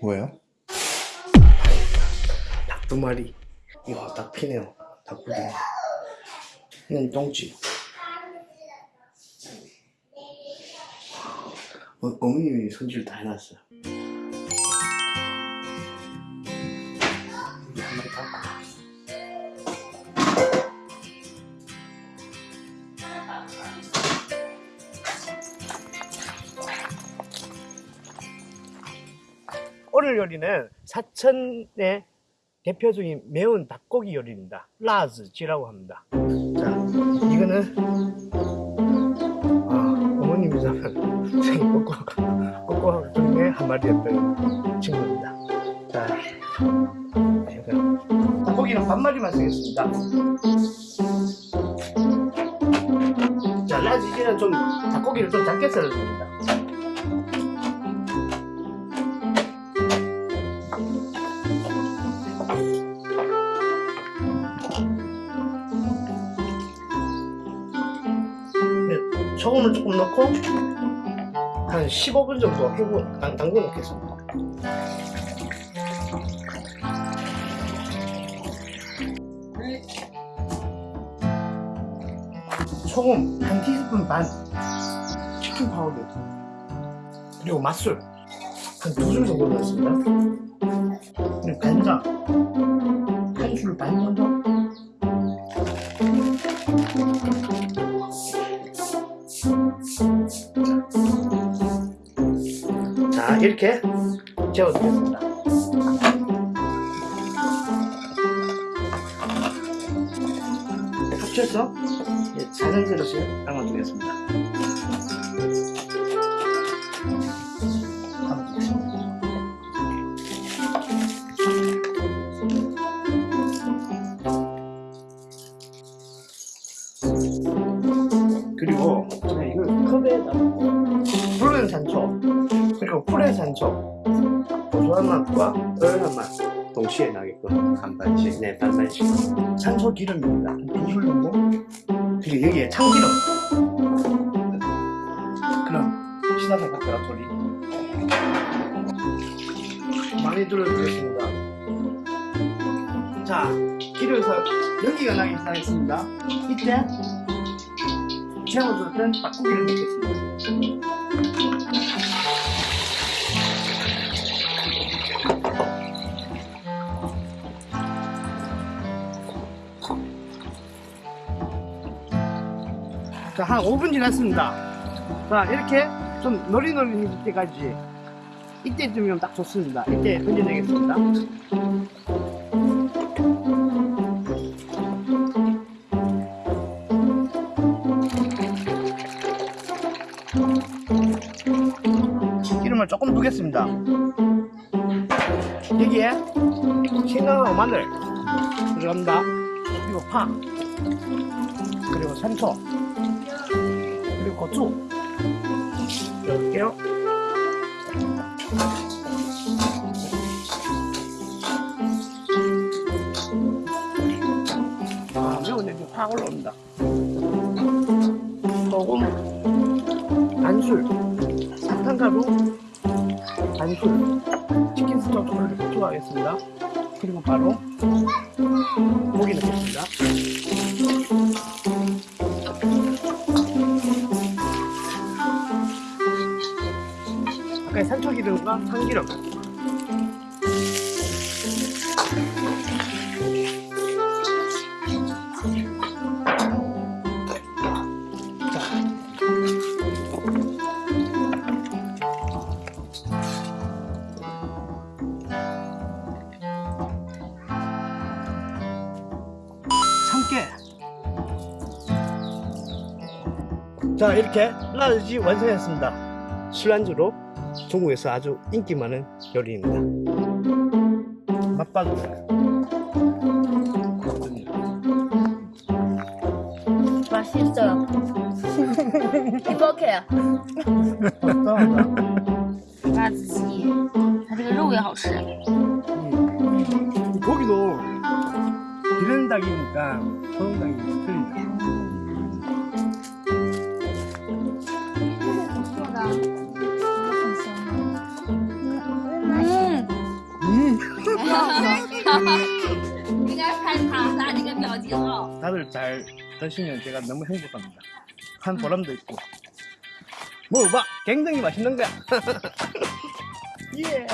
뭐예요? 닭 두 마리. 이거 딱 피네요. 닭고기. 이건 똥집. 어, 어머님이 손질 다 해놨어요. 오늘 요리는 사천의 대표적인 매운 닭고기 요리입니다. 라즈지라고 합니다. 자, 이거는 아, 어머님이 잡은 저희 꼬꼬 중에 한 마리였던 친구입니다. 자, 제가 닭고기는 반 마리만 쓰겠습니다. 자, 라즈지는 좀 닭고기를 좀 작게 썰어줍니다. 소금을 조금 넣고 한 15분 정도 해고 당- 담궈 놓겠습니다. 소금 한 티스푼 반, 치킨 파우더, 그리고 맛술 한 두 줄 정도 넣었습니다. 그리고 간장 한 줄 반 정도. 이렇게 재워두겠습니다. 합쳐서 이제 작은 그릇에 담아두겠습니다 담아두겠습니다 푸른 산초. 그리고 푸른 산초. 고소한 맛과 얼한 맛. 동시에 나게끔 반반씩. 네 반반씩. 산초 기름입니다. 한두술 정도 그리고 여기에 참기름. 그럼 시다사 볶아라 소리. 많이 들어주겠습니다. 자 기름에서 연기가 나기 시작했습니다. 이때 재워뒀던 닭고기를 넣겠습니다 한 5분 지났습니다. 자, 이렇게 좀 노리노리해질 때까지 이때쯤이면 딱 좋습니다. 이때 던져내겠습니다. 기름을 조금 두겠습니다. 여기에 생강하고 마늘 들어갑니다. 그리고 파, 그리고 산초, 고추 넣을게요 아 매운데 이제 확 올라옵니다. 소금 반술 사탕가루 반술 치킨 스톡 조금 추가하겠습니다. 그리고 바로 고기 넣겠습니다 아까 산초기름과 참기름 자. 참깨 자 이렇게 라지 완성했습니다 술안주로 중국에서 아주 인기 많은 요리입니다. 맛봐주세요. 맛있어요. 행복해요. 辣子鸡，它这个肉也好吃。 이 고기도 기른 닭이니까 소금 닭이 틀리죠. 내가 잘 봐서 니가 묘지요. 다들 잘 드시면 제가 너무 행복합니다. 한 보람도 있고. 뭐, 봐! 굉장히 맛있는 거야. 예.